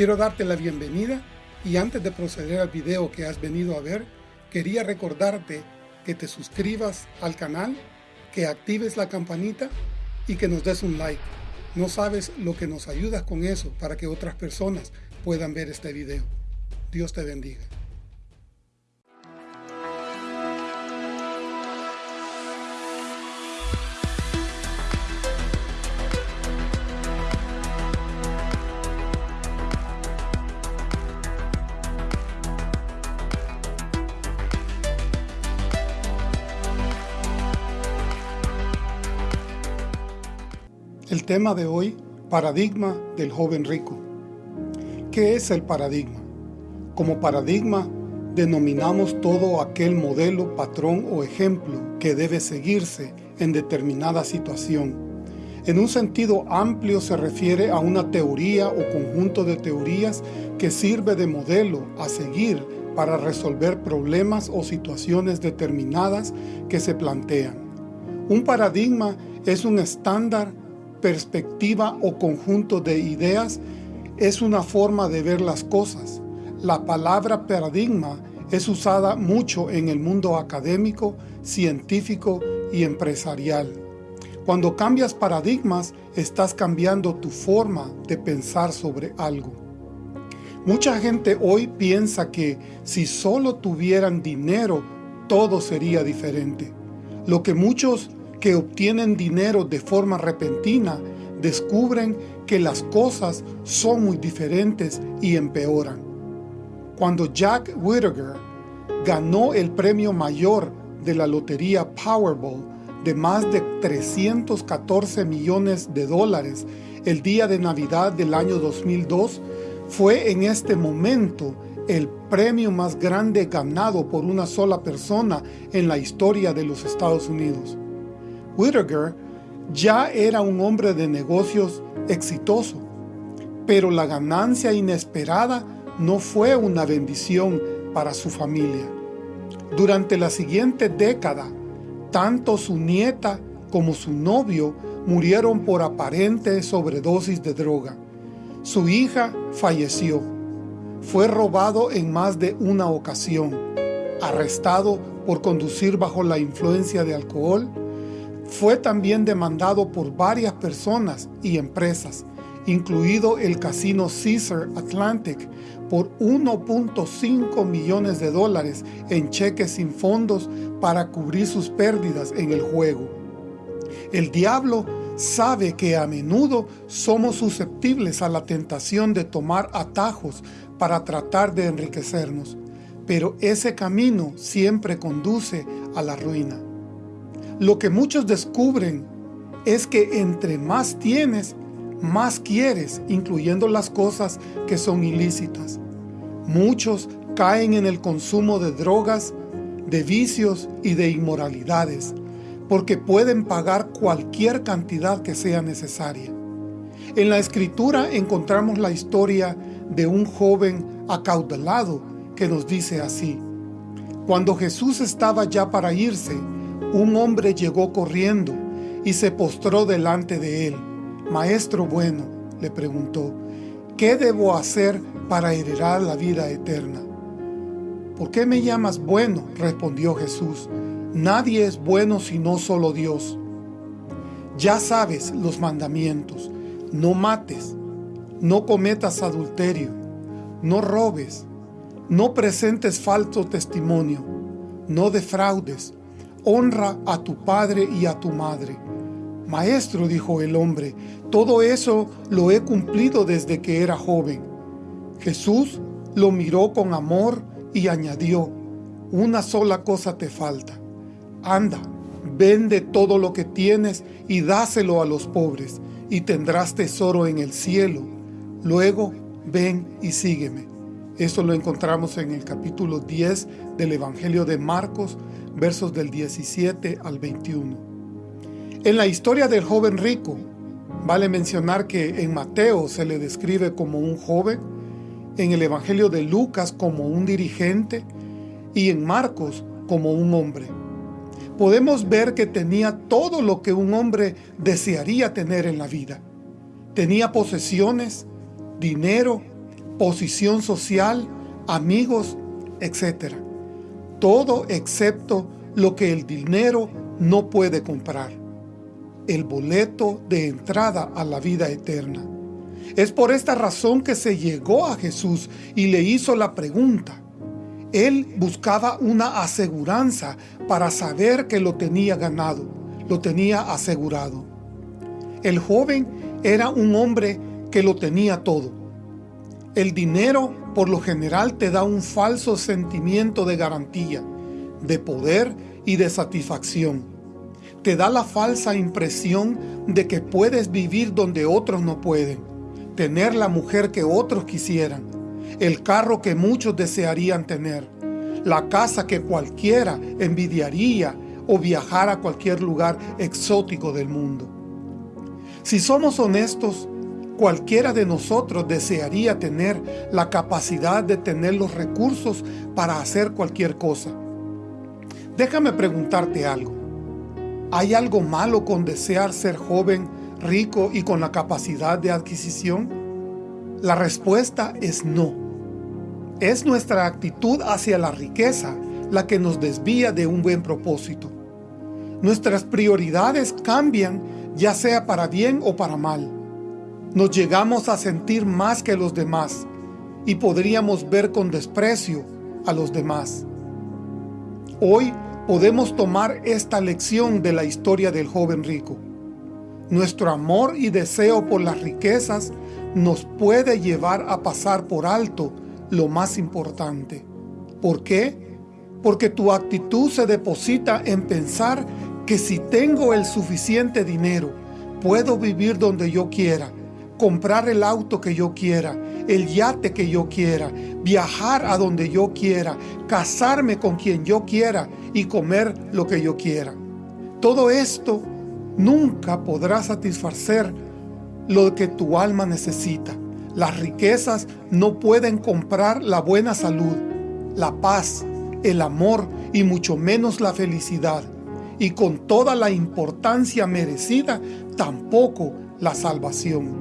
Quiero darte la bienvenida y antes de proceder al video que has venido a ver, quería recordarte que te suscribas al canal, que actives la campanita y que nos des un like. No sabes lo que nos ayudas con eso para que otras personas puedan ver este video. Dios te bendiga. Tema de hoy, paradigma del joven rico. ¿Qué es el paradigma? Como paradigma, denominamos todo aquel modelo, patrón o ejemplo que debe seguirse en determinada situación. En un sentido amplio se refiere a una teoría o conjunto de teorías que sirve de modelo a seguir para resolver problemas o situaciones determinadas que se plantean. Un paradigma es un estándar perspectiva o conjunto de ideas es una forma de ver las cosas. La palabra paradigma es usada mucho en el mundo académico, científico y empresarial. Cuando cambias paradigmas, estás cambiando tu forma de pensar sobre algo. Mucha gente hoy piensa que si solo tuvieran dinero, todo sería diferente. Lo que muchos que obtienen dinero de forma repentina descubren que las cosas son muy diferentes y empeoran. Cuando Jack Whittaker ganó el premio mayor de la lotería Powerball de más de 314 millones de dólares el día de Navidad del año 2002, fue en este momento el premio más grande ganado por una sola persona en la historia de los Estados Unidos. Whittaker ya era un hombre de negocios exitoso, pero la ganancia inesperada no fue una bendición para su familia. Durante la siguiente década, tanto su nieta como su novio murieron por aparente sobredosis de droga. Su hija falleció. Fue robado en más de una ocasión, arrestado por conducir bajo la influencia de alcohol fue también demandado por varias personas y empresas, incluido el casino Caesar Atlantic, por 1.5 millones de dólares en cheques sin fondos para cubrir sus pérdidas en el juego. El diablo sabe que a menudo somos susceptibles a la tentación de tomar atajos para tratar de enriquecernos, pero ese camino siempre conduce a la ruina. Lo que muchos descubren es que entre más tienes, más quieres, incluyendo las cosas que son ilícitas. Muchos caen en el consumo de drogas, de vicios y de inmoralidades, porque pueden pagar cualquier cantidad que sea necesaria. En la Escritura encontramos la historia de un joven acaudalado que nos dice así, Cuando Jesús estaba ya para irse, un hombre llegó corriendo y se postró delante de él. Maestro bueno, le preguntó, ¿qué debo hacer para heredar la vida eterna? ¿Por qué me llamas bueno? respondió Jesús. Nadie es bueno sino solo Dios. Ya sabes los mandamientos. No mates, no cometas adulterio, no robes, no presentes falso testimonio, no defraudes, honra a tu padre y a tu madre. Maestro, dijo el hombre, todo eso lo he cumplido desde que era joven. Jesús lo miró con amor y añadió, una sola cosa te falta. Anda, vende todo lo que tienes y dáselo a los pobres, y tendrás tesoro en el cielo. Luego, ven y sígueme. Eso lo encontramos en el capítulo 10 del Evangelio de Marcos, versos del 17 al 21. En la historia del joven rico, vale mencionar que en Mateo se le describe como un joven, en el Evangelio de Lucas como un dirigente y en Marcos como un hombre. Podemos ver que tenía todo lo que un hombre desearía tener en la vida. Tenía posesiones, dinero, posición social, amigos, etc. Todo excepto lo que el dinero no puede comprar. El boleto de entrada a la vida eterna. Es por esta razón que se llegó a Jesús y le hizo la pregunta. Él buscaba una aseguranza para saber que lo tenía ganado, lo tenía asegurado. El joven era un hombre que lo tenía todo. El dinero por lo general te da un falso sentimiento de garantía, de poder y de satisfacción. Te da la falsa impresión de que puedes vivir donde otros no pueden, tener la mujer que otros quisieran, el carro que muchos desearían tener, la casa que cualquiera envidiaría o viajar a cualquier lugar exótico del mundo. Si somos honestos, cualquiera de nosotros desearía tener la capacidad de tener los recursos para hacer cualquier cosa. Déjame preguntarte algo. ¿Hay algo malo con desear ser joven, rico y con la capacidad de adquisición? La respuesta es no. Es nuestra actitud hacia la riqueza la que nos desvía de un buen propósito. Nuestras prioridades cambian ya sea para bien o para mal. Nos llegamos a sentir más que los demás y podríamos ver con desprecio a los demás. Hoy podemos tomar esta lección de la historia del joven rico. Nuestro amor y deseo por las riquezas nos puede llevar a pasar por alto lo más importante. ¿Por qué? Porque tu actitud se deposita en pensar que si tengo el suficiente dinero, puedo vivir donde yo quiera, comprar el auto que yo quiera, el yate que yo quiera, viajar a donde yo quiera, casarme con quien yo quiera y comer lo que yo quiera. Todo esto nunca podrá satisfacer lo que tu alma necesita. Las riquezas no pueden comprar la buena salud, la paz, el amor y mucho menos la felicidad y con toda la importancia merecida, tampoco la salvación.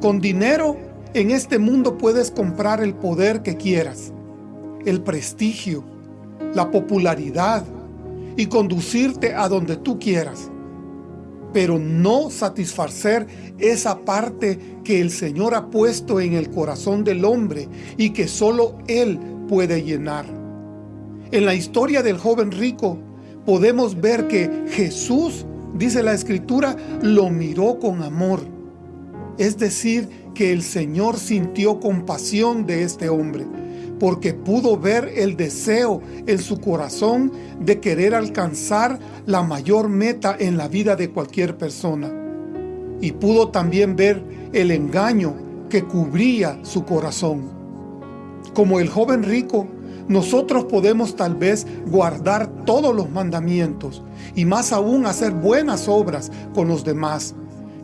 Con dinero en este mundo puedes comprar el poder que quieras, el prestigio, la popularidad y conducirte a donde tú quieras, pero no satisfacer esa parte que el Señor ha puesto en el corazón del hombre y que solo Él puede llenar. En la historia del joven rico, podemos ver que Jesús, dice la Escritura, lo miró con amor. Es decir, que el Señor sintió compasión de este hombre, porque pudo ver el deseo en su corazón de querer alcanzar la mayor meta en la vida de cualquier persona. Y pudo también ver el engaño que cubría su corazón. Como el joven rico, nosotros podemos tal vez guardar todos los mandamientos y más aún hacer buenas obras con los demás.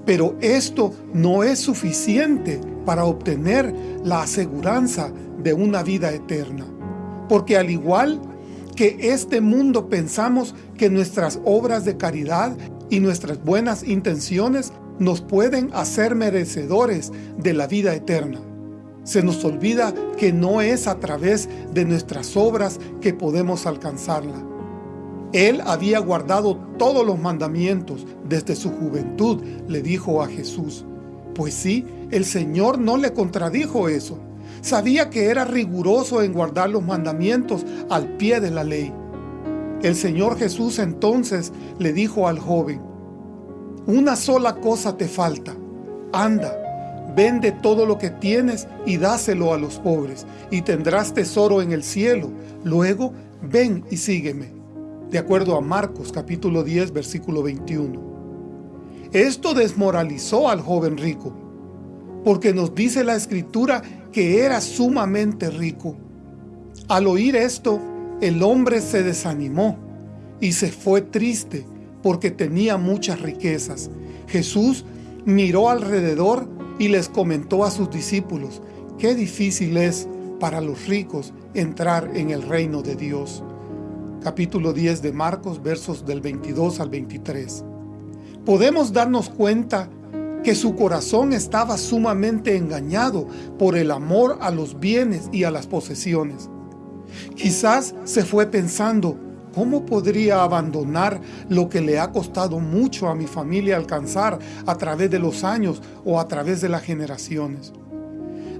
Pero esto no es suficiente para obtener la aseguranza de una vida eterna. Porque al igual que este mundo pensamos que nuestras obras de caridad y nuestras buenas intenciones nos pueden hacer merecedores de la vida eterna. Se nos olvida que no es a través de nuestras obras que podemos alcanzarla. Él había guardado todos los mandamientos desde su juventud, le dijo a Jesús. Pues sí, el Señor no le contradijo eso. Sabía que era riguroso en guardar los mandamientos al pie de la ley. El Señor Jesús entonces le dijo al joven, Una sola cosa te falta, anda, Vende todo lo que tienes y dáselo a los pobres, y tendrás tesoro en el cielo. Luego, ven y sígueme. De acuerdo a Marcos capítulo 10, versículo 21. Esto desmoralizó al joven rico, porque nos dice la Escritura que era sumamente rico. Al oír esto, el hombre se desanimó y se fue triste porque tenía muchas riquezas. Jesús miró alrededor y les comentó a sus discípulos, qué difícil es para los ricos entrar en el reino de Dios. Capítulo 10 de Marcos, versos del 22 al 23. Podemos darnos cuenta que su corazón estaba sumamente engañado por el amor a los bienes y a las posesiones. Quizás se fue pensando, ¿cómo podría abandonar lo que le ha costado mucho a mi familia alcanzar a través de los años o a través de las generaciones?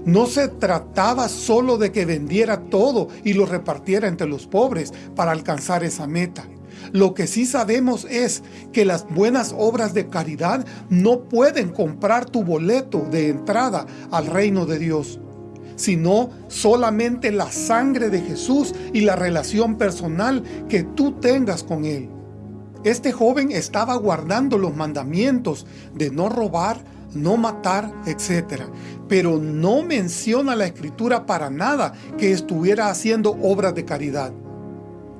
No se trataba solo de que vendiera todo y lo repartiera entre los pobres para alcanzar esa meta. Lo que sí sabemos es que las buenas obras de caridad no pueden comprar tu boleto de entrada al reino de Dios, sino solamente la sangre de Jesús y la relación personal que tú tengas con Él. Este joven estaba guardando los mandamientos de no robar, no matar, etc. Pero no menciona la Escritura para nada que estuviera haciendo obras de caridad.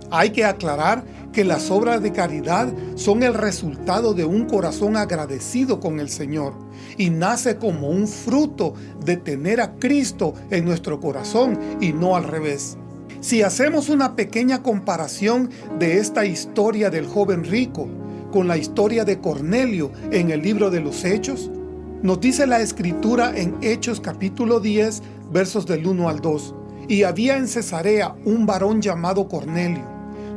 Hay que aclarar que las obras de caridad son el resultado de un corazón agradecido con el Señor y nace como un fruto de tener a Cristo en nuestro corazón y no al revés. Si hacemos una pequeña comparación de esta historia del joven rico con la historia de Cornelio en el libro de los Hechos, nos dice la Escritura en Hechos capítulo 10, versos del 1 al 2, y había en Cesarea un varón llamado Cornelio,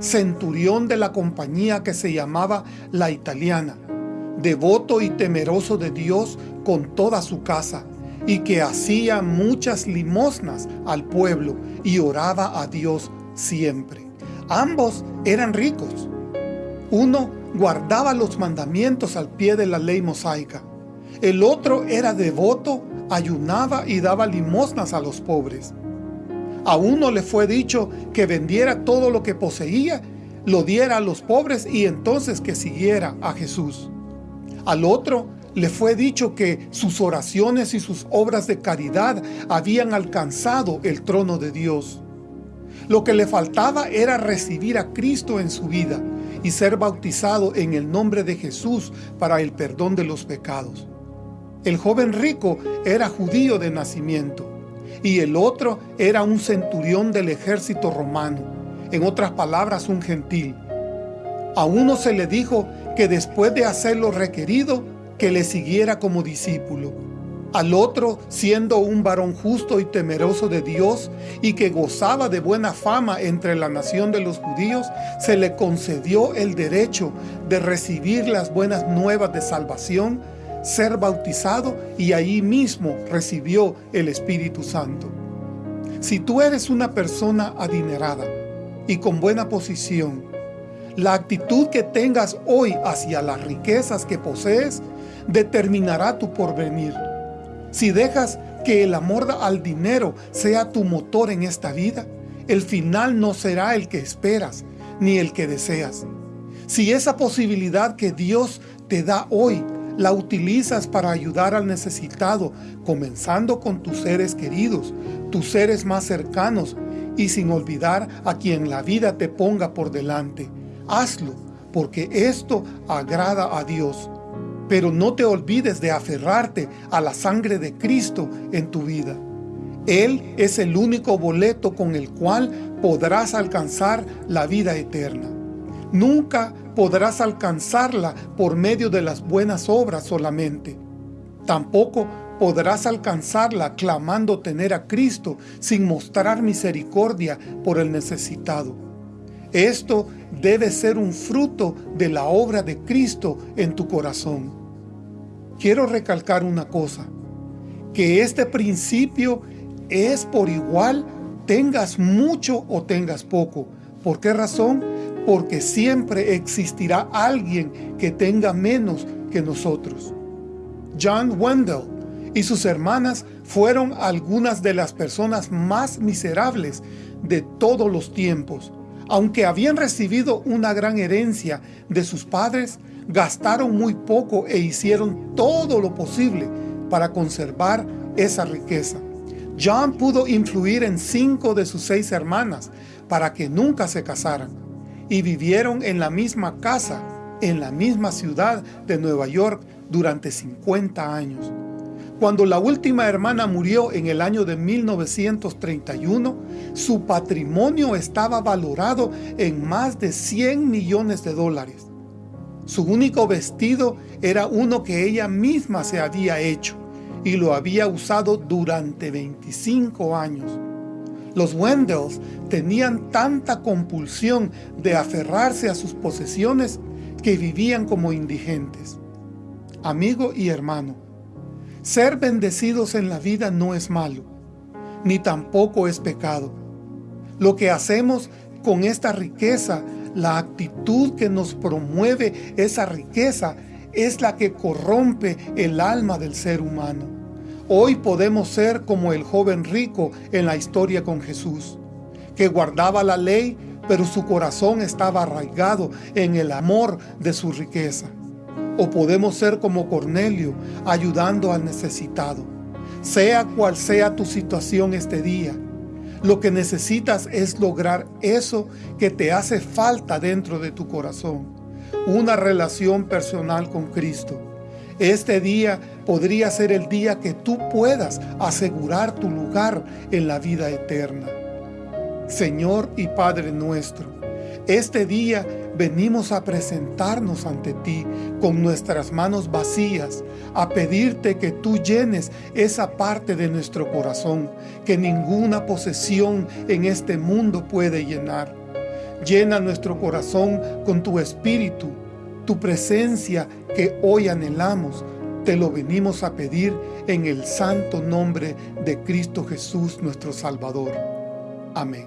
centurión de la compañía que se llamaba La Italiana, devoto y temeroso de Dios con toda su casa, y que hacía muchas limosnas al pueblo y oraba a Dios siempre. Ambos eran ricos. Uno guardaba los mandamientos al pie de la ley mosaica. El otro era devoto, ayunaba y daba limosnas a los pobres. A uno le fue dicho que vendiera todo lo que poseía, lo diera a los pobres y entonces que siguiera a Jesús. Al otro le fue dicho que sus oraciones y sus obras de caridad habían alcanzado el trono de Dios. Lo que le faltaba era recibir a Cristo en su vida y ser bautizado en el nombre de Jesús para el perdón de los pecados. El joven rico era judío de nacimiento y el otro era un centurión del ejército romano, en otras palabras un gentil. A uno se le dijo que después de hacer lo requerido, que le siguiera como discípulo. Al otro, siendo un varón justo y temeroso de Dios y que gozaba de buena fama entre la nación de los judíos, se le concedió el derecho de recibir las buenas nuevas de salvación ser bautizado y ahí mismo recibió el Espíritu Santo. Si tú eres una persona adinerada y con buena posición, la actitud que tengas hoy hacia las riquezas que posees determinará tu porvenir. Si dejas que el amor al dinero sea tu motor en esta vida, el final no será el que esperas, ni el que deseas. Si esa posibilidad que Dios te da hoy la utilizas para ayudar al necesitado, comenzando con tus seres queridos, tus seres más cercanos, y sin olvidar a quien la vida te ponga por delante. Hazlo, porque esto agrada a Dios. Pero no te olvides de aferrarte a la sangre de Cristo en tu vida. Él es el único boleto con el cual podrás alcanzar la vida eterna. Nunca podrás alcanzarla por medio de las buenas obras solamente. Tampoco podrás alcanzarla clamando tener a Cristo sin mostrar misericordia por el necesitado. Esto debe ser un fruto de la obra de Cristo en tu corazón. Quiero recalcar una cosa, que este principio es por igual tengas mucho o tengas poco. ¿Por qué razón? Porque siempre existirá alguien que tenga menos que nosotros. John Wendell y sus hermanas fueron algunas de las personas más miserables de todos los tiempos. Aunque habían recibido una gran herencia de sus padres, gastaron muy poco e hicieron todo lo posible para conservar esa riqueza. John pudo influir en cinco de sus seis hermanas para que nunca se casaran y vivieron en la misma casa, en la misma ciudad de Nueva York durante 50 años. Cuando la última hermana murió en el año de 1931, su patrimonio estaba valorado en más de 100 millones de dólares. Su único vestido era uno que ella misma se había hecho y lo había usado durante 25 años. Los Wendells tenían tanta compulsión de aferrarse a sus posesiones que vivían como indigentes. Amigo y hermano, ser bendecidos en la vida no es malo, ni tampoco es pecado. Lo que hacemos con esta riqueza, la actitud que nos promueve esa riqueza, es la que corrompe el alma del ser humano. Hoy podemos ser como el joven rico en la historia con Jesús, que guardaba la ley, pero su corazón estaba arraigado en el amor de su riqueza. O podemos ser como Cornelio, ayudando al necesitado. Sea cual sea tu situación este día, lo que necesitas es lograr eso que te hace falta dentro de tu corazón, una relación personal con Cristo este día podría ser el día que tú puedas asegurar tu lugar en la vida eterna. Señor y Padre nuestro, este día venimos a presentarnos ante ti con nuestras manos vacías, a pedirte que tú llenes esa parte de nuestro corazón que ninguna posesión en este mundo puede llenar. Llena nuestro corazón con tu Espíritu, tu presencia que hoy anhelamos, te lo venimos a pedir en el santo nombre de Cristo Jesús nuestro Salvador. Amén.